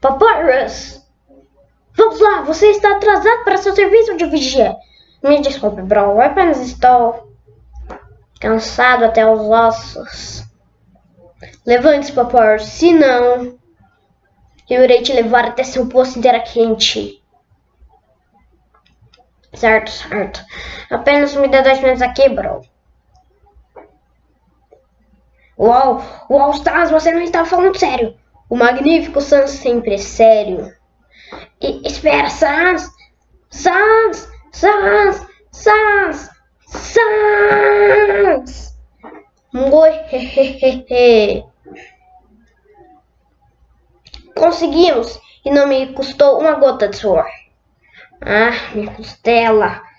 Papyrus! Vamos lá, você está atrasado para seu serviço de vigia. Me desculpe, bro, eu apenas estou cansado até os ossos. Levante-se, Papyrus, se não, eu irei te levar até seu posto inteira quente. Certo, certo. Apenas me dê dois minutos aqui, bro. Uau, uau, Stas, você não está falando sério. O magnífico Sans sempre é sério. E, espera, Sans! Sans! Sans! Sans! Sans! Oi, hehehe. Conseguimos! E não me custou uma gota de suor. Ah, minha costela!